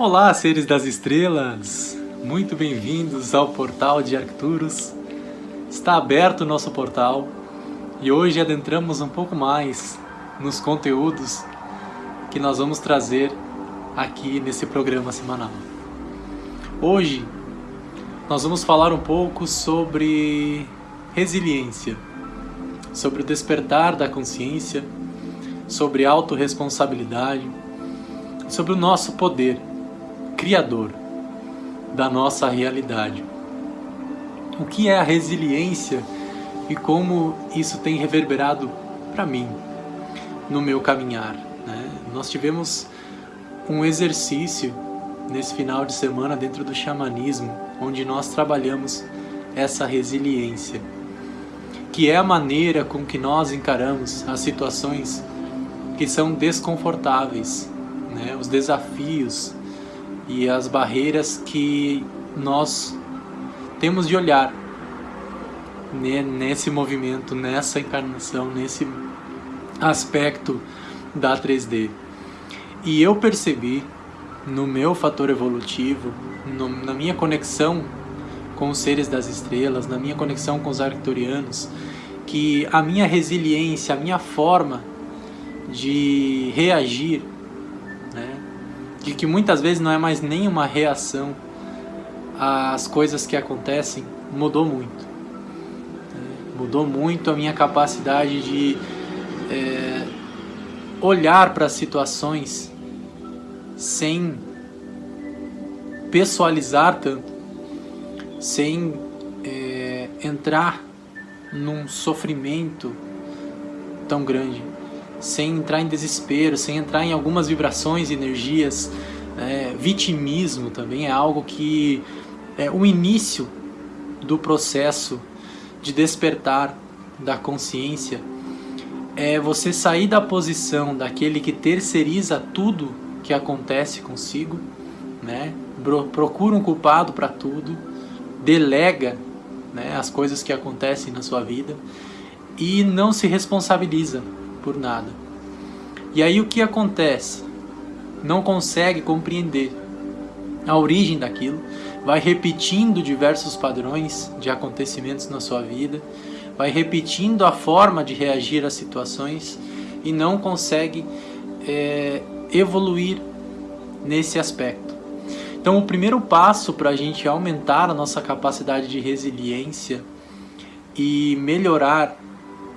Olá, seres das estrelas! Muito bem-vindos ao portal de Arcturus. Está aberto o nosso portal e hoje adentramos um pouco mais nos conteúdos que nós vamos trazer aqui nesse programa semanal. Hoje nós vamos falar um pouco sobre resiliência, sobre o despertar da consciência, sobre autorresponsabilidade, sobre o nosso poder criador da nossa realidade. O que é a resiliência e como isso tem reverberado para mim no meu caminhar? Né? Nós tivemos um exercício nesse final de semana dentro do xamanismo, onde nós trabalhamos essa resiliência, que é a maneira com que nós encaramos as situações que são desconfortáveis, né? os desafios e as barreiras que nós temos de olhar nesse movimento, nessa encarnação, nesse aspecto da 3D. E eu percebi no meu fator evolutivo, no, na minha conexão com os seres das estrelas, na minha conexão com os arcturianos, que a minha resiliência, a minha forma de reagir de que muitas vezes não é mais nenhuma reação às coisas que acontecem, mudou muito. É, mudou muito a minha capacidade de é, olhar para as situações sem pessoalizar tanto, sem é, entrar num sofrimento tão grande sem entrar em desespero, sem entrar em algumas vibrações, energias. É, vitimismo também é algo que é o início do processo de despertar da consciência é você sair da posição daquele que terceiriza tudo que acontece consigo, né? procura um culpado para tudo, delega né, as coisas que acontecem na sua vida e não se responsabiliza por nada. E aí o que acontece? Não consegue compreender a origem daquilo, vai repetindo diversos padrões de acontecimentos na sua vida, vai repetindo a forma de reagir às situações e não consegue é, evoluir nesse aspecto. Então, o primeiro passo para a gente aumentar a nossa capacidade de resiliência e melhorar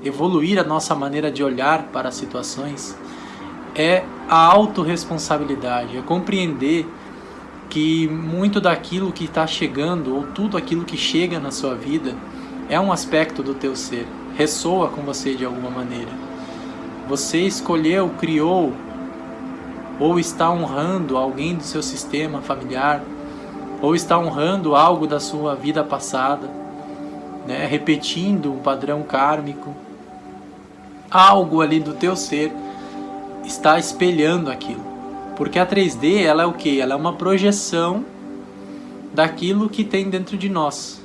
evoluir a nossa maneira de olhar para as situações é a autorresponsabilidade, é compreender que muito daquilo que está chegando ou tudo aquilo que chega na sua vida é um aspecto do teu ser, ressoa com você de alguma maneira. Você escolheu, criou ou está honrando alguém do seu sistema familiar ou está honrando algo da sua vida passada, né? repetindo um padrão kármico algo ali do teu ser está espelhando aquilo. Porque a 3D, ela é o que? Ela é uma projeção daquilo que tem dentro de nós,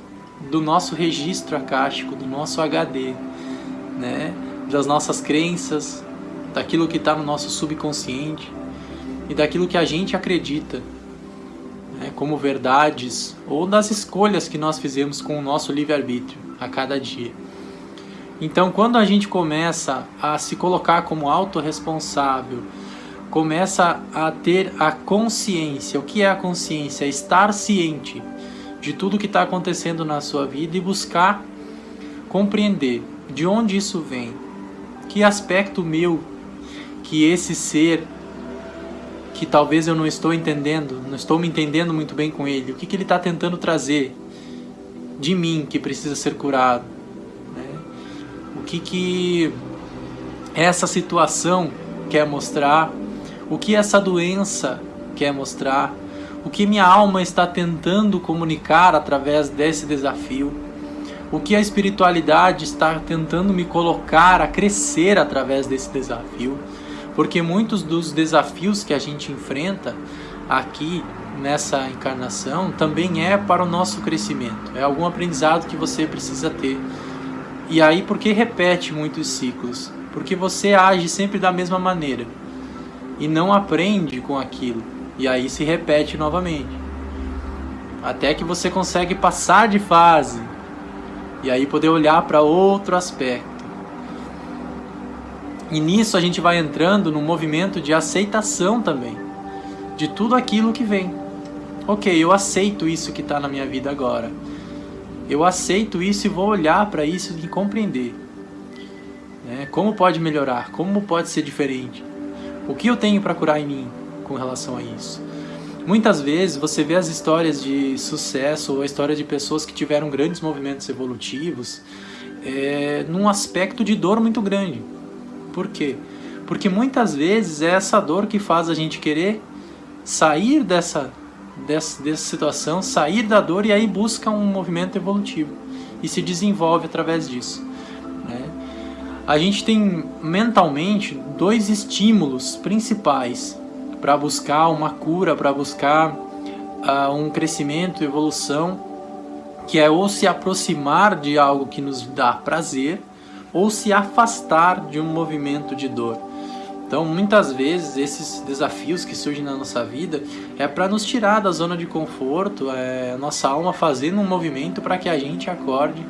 do nosso registro acástico, do nosso HD, né? das nossas crenças, daquilo que está no nosso subconsciente e daquilo que a gente acredita né? como verdades ou das escolhas que nós fizemos com o nosso livre-arbítrio a cada dia. Então, quando a gente começa a se colocar como autorresponsável, começa a ter a consciência. O que é a consciência? Estar ciente de tudo que está acontecendo na sua vida e buscar compreender de onde isso vem, que aspecto meu, que esse ser, que talvez eu não estou entendendo, não estou me entendendo muito bem com ele, o que, que ele está tentando trazer de mim que precisa ser curado que, que essa situação quer mostrar, o que essa doença quer mostrar, o que minha alma está tentando comunicar através desse desafio, o que a espiritualidade está tentando me colocar a crescer através desse desafio, porque muitos dos desafios que a gente enfrenta aqui nessa encarnação também é para o nosso crescimento, é algum aprendizado que você precisa ter. E aí, por que repete muitos ciclos? Porque você age sempre da mesma maneira e não aprende com aquilo. E aí se repete novamente. Até que você consegue passar de fase e aí poder olhar para outro aspecto. E nisso a gente vai entrando num movimento de aceitação também de tudo aquilo que vem. Ok, eu aceito isso que está na minha vida agora. Eu aceito isso e vou olhar para isso e compreender. Né? Como pode melhorar? Como pode ser diferente? O que eu tenho para curar em mim com relação a isso? Muitas vezes você vê as histórias de sucesso ou a história de pessoas que tiveram grandes movimentos evolutivos é, num aspecto de dor muito grande. Por quê? Porque muitas vezes é essa dor que faz a gente querer sair dessa, dessa, dessa situação, sair da dor e aí busca um movimento evolutivo e se desenvolve através disso. Né? A gente tem mentalmente dois estímulos principais para buscar uma cura, para buscar uh, um crescimento, evolução, que é ou se aproximar de algo que nos dá prazer ou se afastar de um movimento de dor. Então, muitas vezes, esses desafios que surgem na nossa vida é para nos tirar da zona de conforto, é a nossa alma fazendo um movimento para que a gente acorde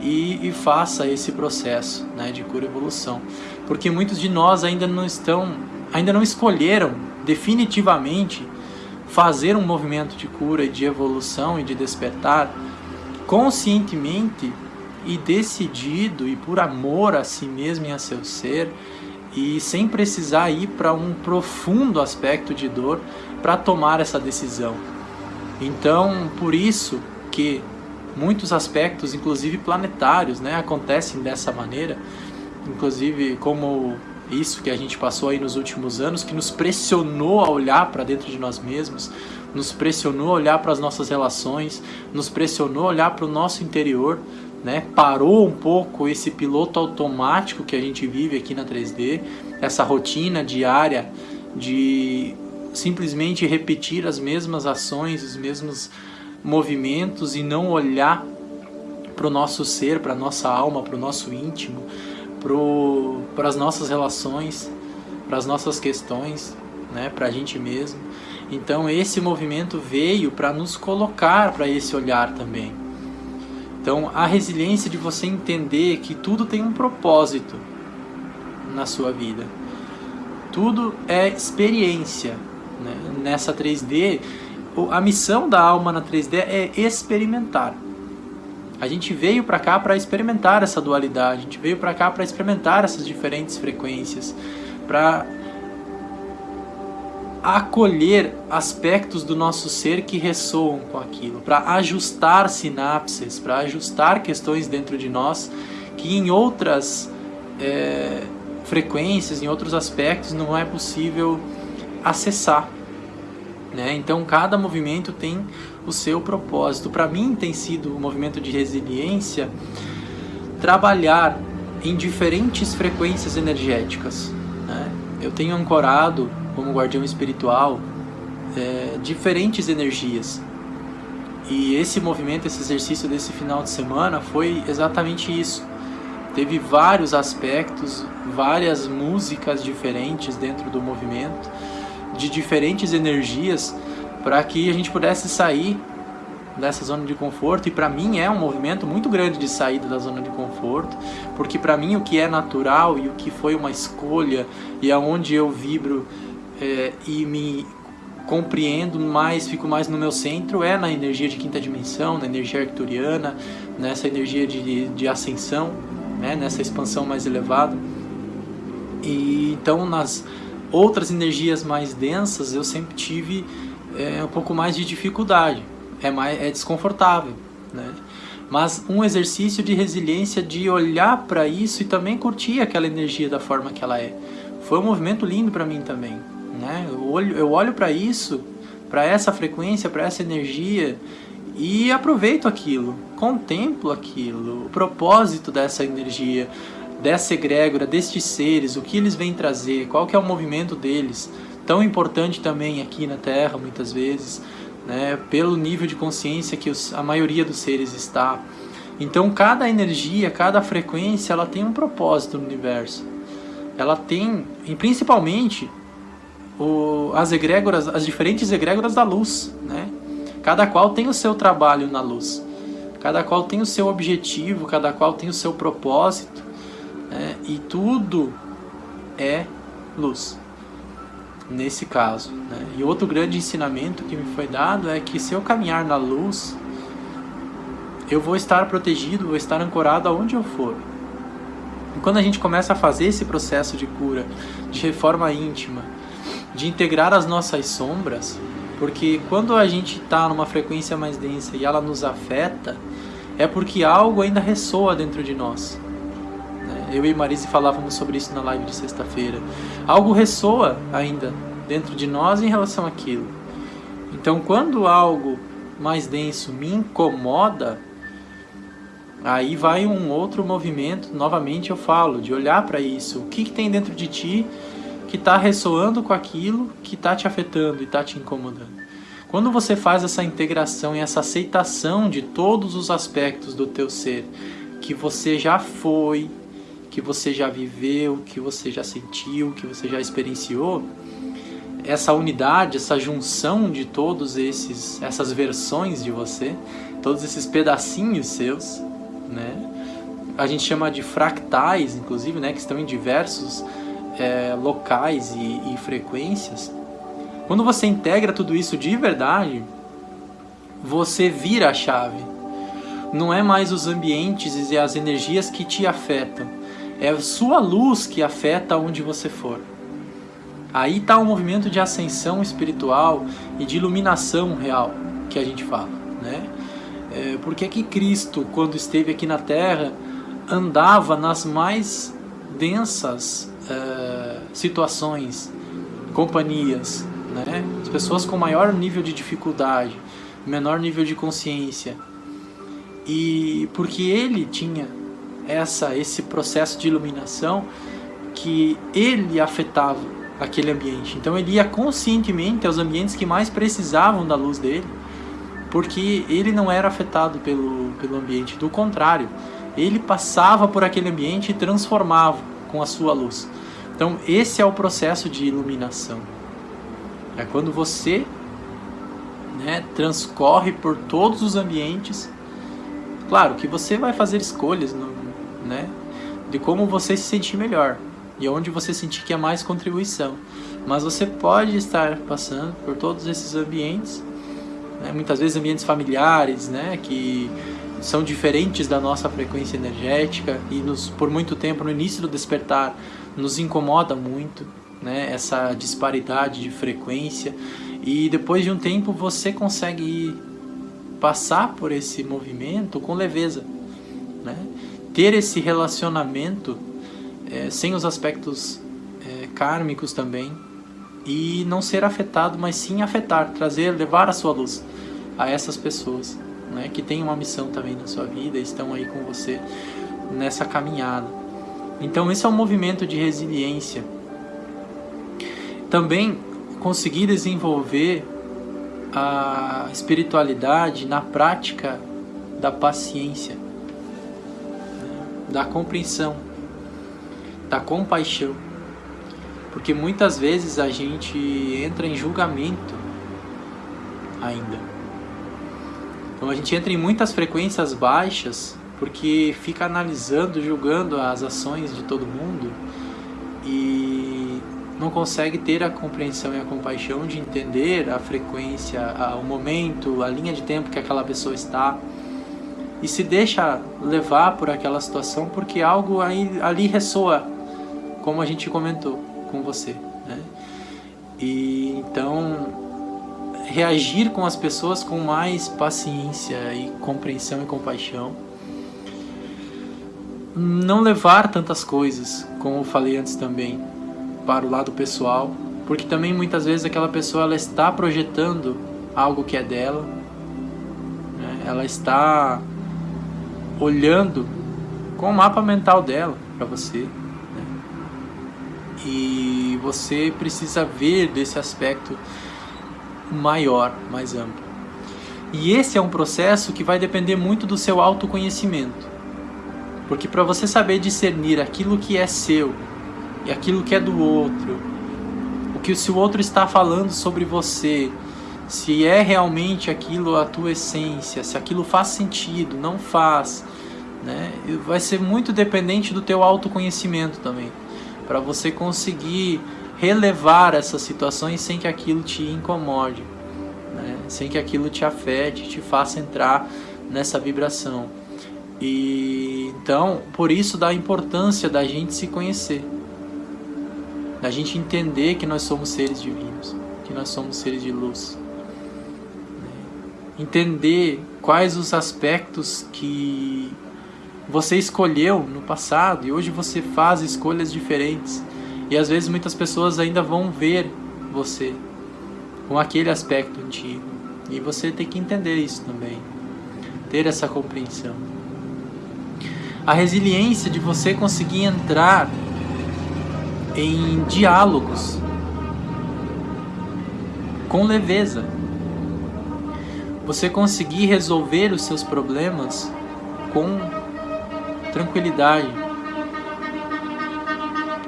e, e, faça esse processo né, de cura e evolução. Porque muitos de nós ainda não estão, ainda não escolheram definitivamente fazer um movimento de cura e de evolução e de despertar conscientemente e decidido e por amor a si mesmo e a seu ser e sem precisar ir para um profundo aspecto de dor para tomar essa decisão. Então, por isso que muitos aspectos, inclusive planetários, né, acontecem dessa maneira, inclusive como isso que a gente passou aí nos últimos anos, que nos pressionou a olhar para dentro de nós mesmos, nos pressionou a olhar para as nossas relações, nos pressionou a olhar para o nosso interior, né? Parou um pouco esse piloto automático que a gente vive aqui na 3D, essa rotina diária de simplesmente repetir as mesmas ações, os mesmos movimentos e não olhar para o nosso ser, para a nossa alma, para o nosso íntimo, para as nossas relações, para as nossas questões, né, para a gente mesmo. Então esse movimento veio para nos colocar para esse olhar também. Então, a resiliência de você entender que tudo tem um propósito na sua vida. Tudo é experiência. Né? Nessa 3D, a missão da alma na 3D é experimentar. A gente veio para cá para experimentar essa dualidade, a gente veio para cá para experimentar essas diferentes frequências, para acolher aspectos do nosso ser que ressoam com aquilo, para ajustar sinapses, para ajustar questões dentro de nós que em outras é, frequências, em outros aspectos não é possível acessar. Né? Então cada movimento tem o seu propósito. Para mim tem sido um movimento de resiliência trabalhar em diferentes frequências energéticas. Né? Eu tenho ancorado como guardião espiritual, é, diferentes energias. E esse movimento, esse exercício desse final de semana foi exatamente isso. Teve vários aspectos, várias músicas diferentes dentro do movimento, de diferentes energias, para que a gente pudesse sair dessa zona de conforto e para mim é um movimento muito grande de saída da zona de conforto porque para mim o que é natural e o que foi uma escolha e aonde eu vibro é, e me compreendo mais, fico mais no meu centro, é na energia de quinta dimensão, na energia arcturiana, nessa energia de, de ascensão, né, nessa expansão mais elevada. E então nas outras energias mais densas eu sempre tive é, um pouco mais de dificuldade, é, mais, é desconfortável, né? Mas um exercício de resiliência de olhar para isso e também curtir aquela energia da forma que ela é. Foi um movimento lindo para mim também, né? Eu olho, eu olho para isso, para essa frequência, para essa energia e aproveito aquilo, contemplo aquilo, o propósito dessa energia, dessa egrégora, destes seres, o que eles vêm trazer, qual que é o movimento deles, tão importante também aqui na Terra muitas vezes, né? pelo nível de consciência que os, a maioria dos seres está. Então cada energia, cada frequência, ela tem um propósito no universo. Ela tem, e principalmente o, as egrégoras, as diferentes egrégoras da luz, né? Cada qual tem o seu trabalho na luz, cada qual tem o seu objetivo, cada qual tem o seu propósito, né? e tudo é luz nesse caso. Né? E outro grande ensinamento que me foi dado é que se eu caminhar na luz, eu vou estar protegido, vou estar ancorado aonde eu for. E quando a gente começa a fazer esse processo de cura, de reforma íntima, de integrar as nossas sombras, porque quando a gente está numa frequência mais densa e ela nos afeta, é porque algo ainda ressoa dentro de nós. Né? Eu e Marise falávamos sobre isso na live de sexta-feira. Algo ressoa ainda dentro de nós em relação àquilo. Então, quando algo mais denso me incomoda, aí vai um outro movimento, novamente eu falo, de olhar para isso. O que, que tem dentro de ti que está ressoando com aquilo que está te afetando e está te incomodando. Quando você faz essa integração e essa aceitação de todos os aspectos do teu ser, que você já foi, que você já viveu, que você já sentiu, que você já experienciou, essa unidade, essa junção de todos esses essas versões de você, todos esses pedacinhos seus, né? A gente chama de fractais, inclusive, né, que estão em diversos é, locais e, e frequências, quando você integra tudo isso de verdade, você vira a chave. Não é mais os ambientes e as energias que te afetam, é a sua luz que afeta onde você for. Aí está o movimento de ascensão espiritual e de iluminação real que a gente fala, né? É, por que que Cristo, quando esteve aqui na Terra, andava nas mais densas uh, situações, companhias, né? as pessoas com maior nível de dificuldade, menor nível de consciência. E porque ele tinha essa esse processo de iluminação que ele afetava aquele ambiente. Então ele ia conscientemente aos ambientes que mais precisavam da luz dele, porque ele não era afetado pelo, pelo ambiente, do contrário, ele passava por aquele ambiente e transformava com a sua luz. Então, esse é o processo de iluminação. É quando você né, transcorre por todos os ambientes. Claro que você vai fazer escolhas no, né, de como você se sentir melhor e onde você sentir que é mais contribuição. Mas você pode estar passando por todos esses ambientes, né, muitas vezes ambientes familiares, né, que são diferentes da nossa frequência energética e nos, por muito tempo no início do despertar nos incomoda muito, né, essa disparidade de frequência e depois de um tempo você consegue passar por esse movimento com leveza, né? ter esse relacionamento é, sem os aspectos é, kármicos também e não ser afetado, mas sim afetar, trazer, levar a sua luz a essas pessoas né, que têm uma missão também na sua vida, estão aí com você nessa caminhada. Então esse é um movimento de resiliência. Também conseguir desenvolver a espiritualidade na prática da paciência, da compreensão, da compaixão. Porque muitas vezes a gente entra em julgamento ainda. Então a gente entra em muitas frequências baixas porque fica analisando, julgando as ações de todo mundo e não consegue ter a compreensão e a compaixão de entender a frequência, o momento, a linha de tempo que aquela pessoa está e se deixa levar por aquela situação porque algo aí, ali ressoa, como a gente comentou com você. Né? E então reagir com as pessoas com mais paciência e compreensão e compaixão. Não levar tantas coisas, como eu falei antes também, para o lado pessoal, porque também muitas vezes aquela pessoa ela está projetando algo que é dela, né? ela está olhando com o mapa mental dela para você. Né? E você precisa ver desse aspecto maior, mais amplo. E esse é um processo que vai depender muito do seu autoconhecimento. Porque para você saber discernir aquilo que é seu e aquilo que é do outro, o que se o outro está falando sobre você, se é realmente aquilo a tua essência, se aquilo faz sentido, não faz, né? Vai ser muito dependente do teu autoconhecimento também, para você conseguir relevar essas situações sem que aquilo te incomode, né? sem que aquilo te afete, te faça entrar nessa vibração. E então, por isso da importância da gente se conhecer, da gente entender que nós somos seres divinos, que nós somos seres de luz. Entender quais os aspectos que você escolheu no passado e hoje você faz escolhas diferentes. E às vezes muitas pessoas ainda vão ver você com aquele aspecto antigo. E você tem que entender isso também. Ter essa compreensão. A resiliência de você conseguir entrar em diálogos com leveza. Você conseguir resolver os seus problemas com tranquilidade.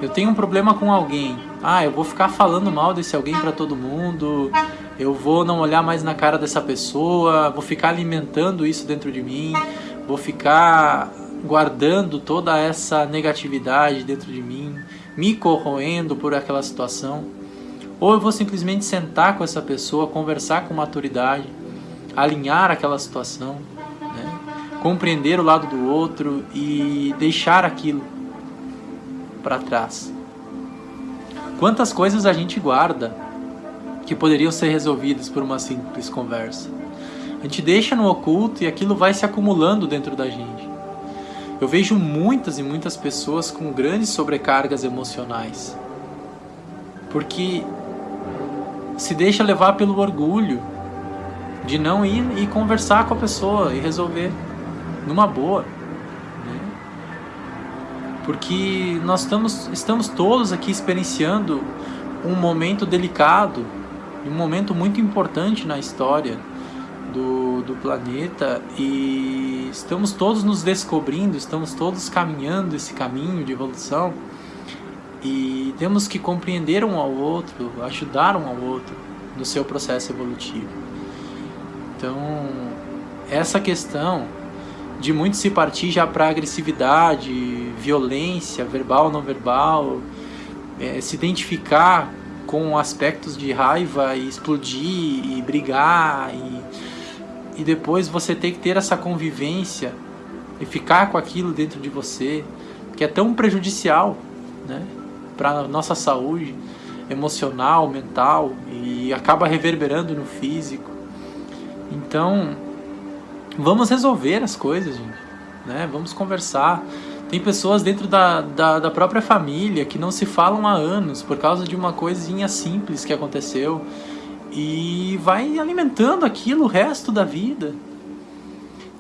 Eu tenho um problema com alguém. Ah, eu vou ficar falando mal desse alguém para todo mundo. Eu vou não olhar mais na cara dessa pessoa, vou ficar alimentando isso dentro de mim, vou ficar guardando toda essa negatividade dentro de mim, me corroendo por aquela situação. Ou eu vou simplesmente sentar com essa pessoa, conversar com maturidade, alinhar aquela situação compreender o lado do outro e deixar aquilo para trás. Quantas coisas a gente guarda que poderiam ser resolvidas por uma simples conversa? A gente deixa no oculto e aquilo vai se acumulando dentro da gente. Eu vejo muitas e muitas pessoas com grandes sobrecargas emocionais. Porque se deixa levar pelo orgulho de não ir e conversar com a pessoa e resolver numa boa. Porque nós estamos, estamos todos aqui experienciando um momento delicado, um momento muito importante na história do, do planeta e estamos todos nos descobrindo, estamos todos caminhando esse caminho de evolução e temos que compreender um ao outro, ajudar um ao outro no seu processo evolutivo. Então, essa questão de muito se partir já para agressividade, violência, verbal, não verbal, é, se identificar com aspectos de raiva e explodir e brigar e, e depois você ter que ter essa convivência e ficar com aquilo dentro de você que é tão prejudicial né, para nossa saúde emocional, mental e acaba reverberando no físico. Então, Vamos resolver as coisas, gente. Né? Vamos conversar. Tem pessoas dentro da, da, da, própria família que não se falam há anos por causa de uma coisinha simples que aconteceu e vai alimentando aquilo o resto da vida.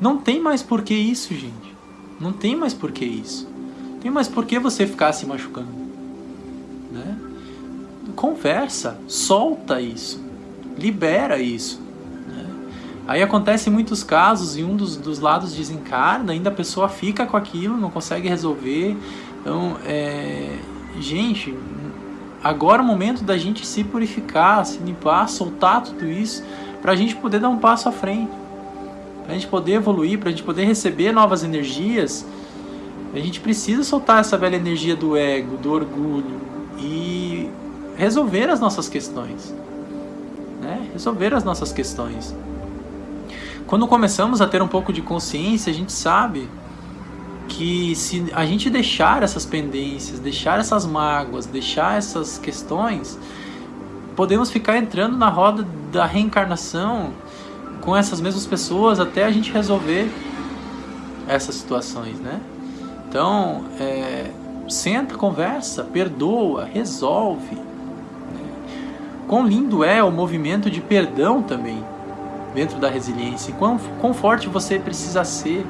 Não tem mais por que isso, gente. Não tem mais por que isso. Tem mais por que você ficar se machucando. Né? Conversa, solta isso, libera isso. Aí acontece muitos casos e um dos, dos lados desencarna, ainda a pessoa fica com aquilo, não consegue resolver. Então, é, gente, agora é o momento da gente se purificar, se limpar, soltar tudo isso, para a gente poder dar um passo à frente, para a gente poder evoluir, para a gente poder receber novas energias. A gente precisa soltar essa velha energia do ego, do orgulho e resolver as nossas questões. Né? Resolver as nossas questões. Quando começamos a ter um pouco de consciência, a gente sabe que se a gente deixar essas pendências, deixar essas mágoas, deixar essas questões, podemos ficar entrando na roda da reencarnação com essas mesmas pessoas até a gente resolver essas situações, né? Então, é, senta, conversa, perdoa, resolve. Né? Quão lindo é o movimento de perdão também dentro da resiliência. E quão, quão forte você precisa ser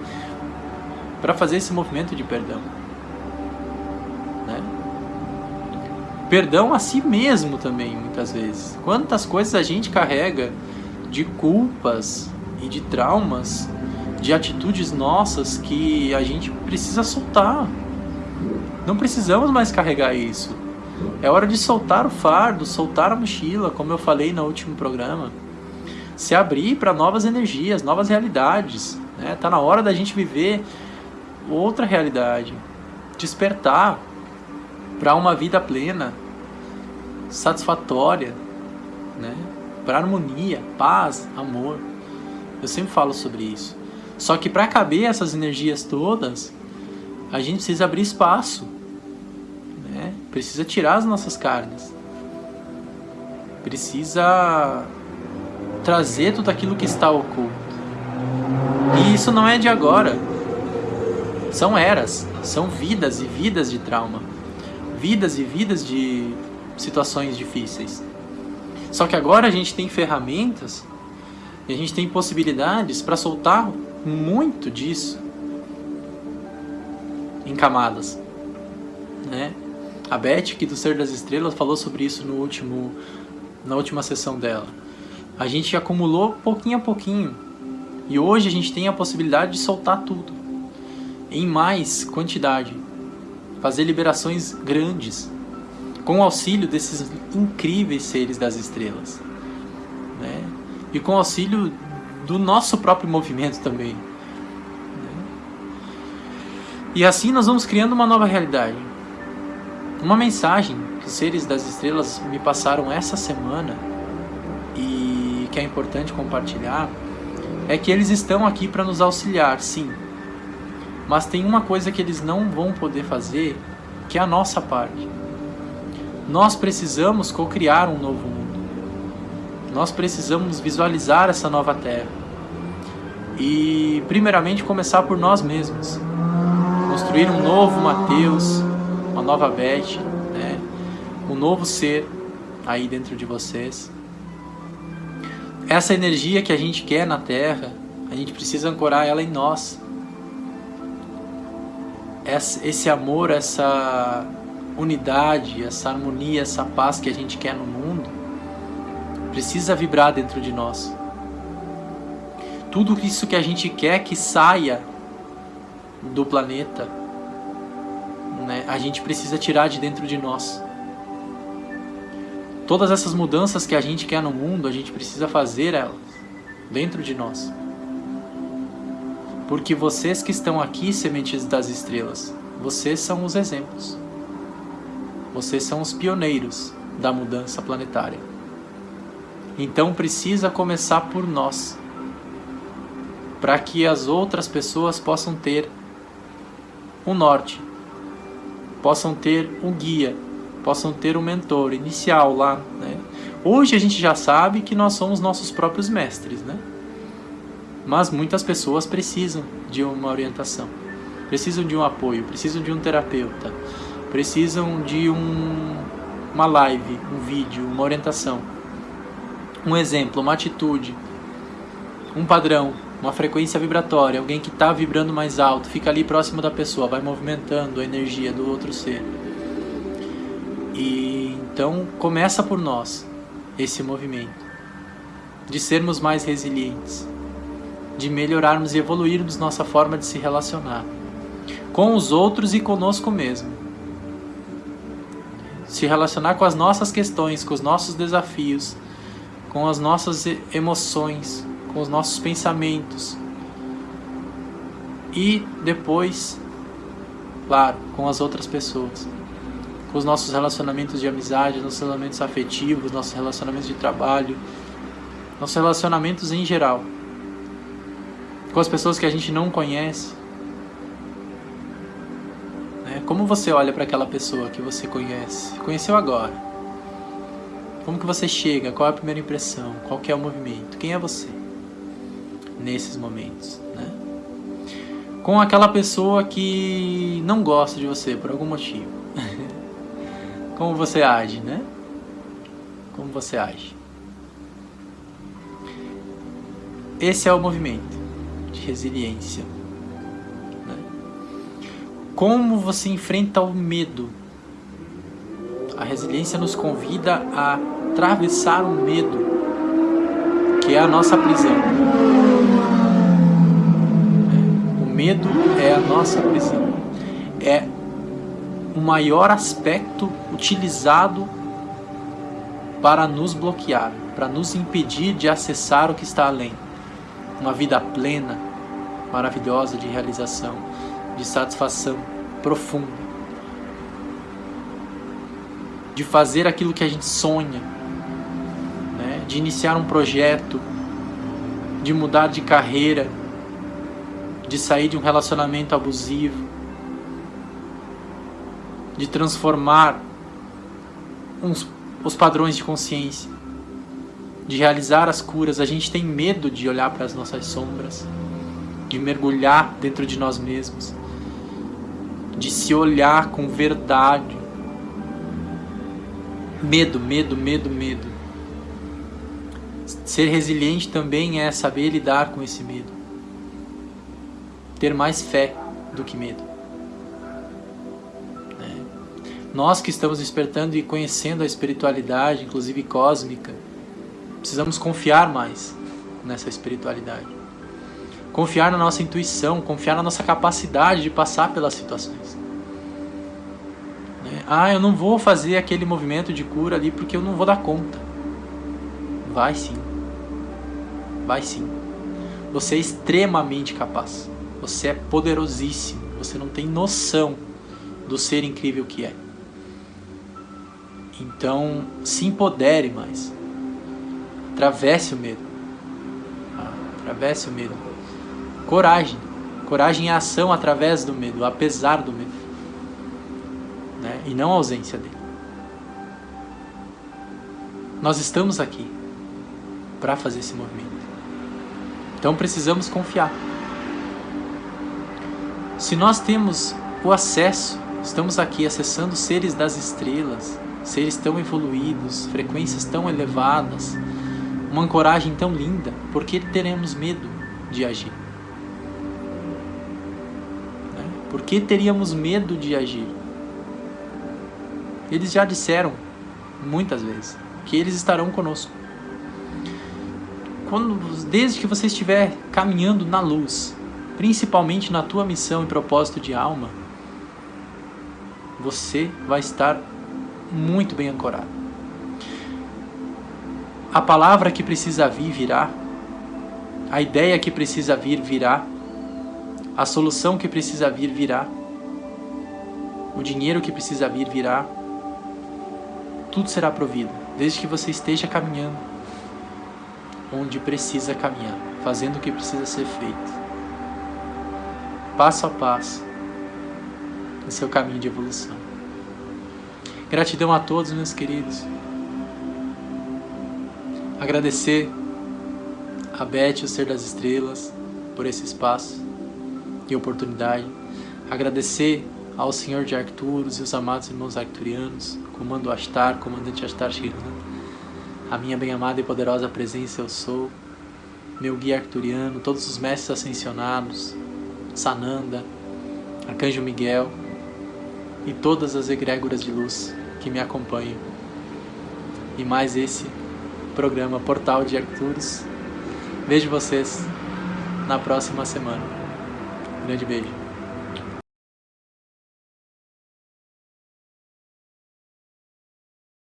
para fazer esse movimento de perdão. Né? Perdão a si mesmo também, muitas vezes. Quantas coisas a gente carrega de culpas e de traumas, de atitudes nossas que a gente precisa soltar. Não precisamos mais carregar isso. É hora de soltar o fardo, soltar a mochila, como eu falei no último programa. Se abrir para novas energias, novas realidades. Né? Tá na hora da gente viver outra realidade. Despertar para uma vida plena, satisfatória, né? para harmonia, paz, amor. Eu sempre falo sobre isso. Só que para caber essas energias todas, a gente precisa abrir espaço. Né? Precisa tirar as nossas carnes. Precisa trazer tudo aquilo que está oculto. E isso não é de agora. São eras, são vidas e vidas de trauma. Vidas e vidas de situações difíceis. Só que agora a gente tem ferramentas e a gente tem possibilidades para soltar muito disso em camadas. Né? A Beth, aqui do Ser das Estrelas, falou sobre isso no último, na última sessão dela. A gente acumulou pouquinho a pouquinho. E hoje a gente tem a possibilidade de soltar tudo. Em mais quantidade. Fazer liberações grandes. Com o auxílio desses incríveis seres das estrelas. Né? E com o auxílio do nosso próprio movimento também. Né? E assim nós vamos criando uma nova realidade. Uma mensagem que seres das estrelas me passaram essa semana que é importante compartilhar é que eles estão aqui para nos auxiliar, sim. Mas tem uma coisa que eles não vão poder fazer, que é a nossa parte. Nós precisamos co-criar um novo mundo. Nós precisamos visualizar essa nova terra. E, primeiramente, começar por nós mesmos. Construir um novo Mateus, uma nova Beth, né? um novo ser aí dentro de vocês. Essa energia que a gente quer na Terra, a gente precisa ancorar ela em nós. Esse amor, essa unidade, essa harmonia, essa paz que a gente quer no mundo, precisa vibrar dentro de nós. Tudo isso que a gente quer que saia do planeta, né, a gente precisa tirar de dentro de nós. Todas essas mudanças que a gente quer no mundo, a gente precisa fazer elas dentro de nós. Porque vocês que estão aqui, sementes das estrelas, vocês são os exemplos. Vocês são os pioneiros da mudança planetária. Então precisa começar por nós, para que as outras pessoas possam ter um norte, possam ter um guia, possam ter um mentor inicial lá. Né? Hoje a gente já sabe que nós somos nossos próprios mestres, né? mas muitas pessoas precisam de uma orientação, precisam de um apoio, precisam de um terapeuta, precisam de um, uma live, um vídeo, uma orientação um exemplo, uma atitude, um padrão, uma frequência vibratória, alguém que está vibrando mais alto, fica ali próximo da pessoa, vai movimentando a energia do outro ser. E então começa por nós esse movimento de sermos mais resilientes, de melhorarmos e evoluirmos nossa forma de se relacionar com os outros e conosco mesmo. Se relacionar com as nossas questões, com os nossos desafios, com as nossas emoções, com os nossos pensamentos. E depois, claro, com as outras pessoas. Os nossos relacionamentos de amizade, nossos relacionamentos afetivos, nossos relacionamentos de trabalho, nossos relacionamentos em geral. Com as pessoas que a gente não conhece. Né? Como você olha para aquela pessoa que você conhece? Conheceu agora como que você chega? Qual é a primeira impressão? Qual é o movimento? Quem é você? Nesses momentos, né? Com aquela pessoa que não gosta de você por algum motivo. Como você age, né? Como você age? Esse é o movimento de resiliência. Né? Como você enfrenta o medo? A resiliência nos convida a atravessar o medo, que é a nossa prisão. O medo é a nossa prisão. O maior aspecto utilizado para nos bloquear, para nos impedir de acessar o que está além. Uma vida plena, maravilhosa de realização, de satisfação profunda. De fazer aquilo que a gente sonha, né? de iniciar um projeto, de mudar de carreira, de sair de um relacionamento abusivo, de transformar uns, os padrões de consciência, de realizar as curas. A gente tem medo de olhar para as nossas sombras, de mergulhar dentro de nós mesmos, de se olhar com verdade. Medo, medo, medo, medo. Ser resiliente também é saber lidar com esse medo. Ter mais fé do que medo. Nós que estamos despertando e conhecendo a espiritualidade, inclusive cósmica, precisamos confiar mais nessa espiritualidade. Confiar na nossa intuição, confiar na nossa capacidade de passar pelas situações. Né? Ah, eu não vou fazer aquele movimento de cura ali porque eu não vou dar conta. Vai sim. Vai sim. Você é extremamente capaz. Você é poderosíssimo. Você não tem noção do ser incrível que é. Então, se empodere mais. Atravesse o medo. Atravesse o medo. Coragem. Coragem é ação através do medo, apesar do medo. Né? E não a ausência dele. Nós estamos aqui para fazer esse movimento. Então precisamos confiar. Se nós temos o acesso, estamos aqui acessando seres das estrelas, seres tão evoluídos, frequências tão elevadas, uma ancoragem tão linda, por que teremos medo de agir? Né? Por que teríamos medo de agir? Eles já disseram muitas vezes que eles estarão conosco. Quando, desde que você estiver caminhando na luz, principalmente na tua missão e propósito de alma, você vai estar muito bem ancorado. A palavra que precisa vir virá, a ideia que precisa vir virá, a solução que precisa vir virá, o dinheiro que precisa vir virá, tudo será provido, desde que você esteja caminhando onde precisa caminhar, fazendo o que precisa ser feito, passo a passo, no seu caminho de evolução. Gratidão a todos, meus queridos. Agradecer a Beth, o Ser das Estrelas, por esse espaço e oportunidade. Agradecer ao Senhor de Arcturus e os amados irmãos arcturianos, Comando Astar, Comandante Astar Shiran, a minha bem-amada e poderosa presença eu sou, meu guia arcturiano, todos os mestres ascensionados, Sananda, Arcanjo Miguel, e todas as egrégoras de luz que me acompanham. E mais esse programa Portal de Arcturus. Vejo vocês na próxima semana. grande beijo.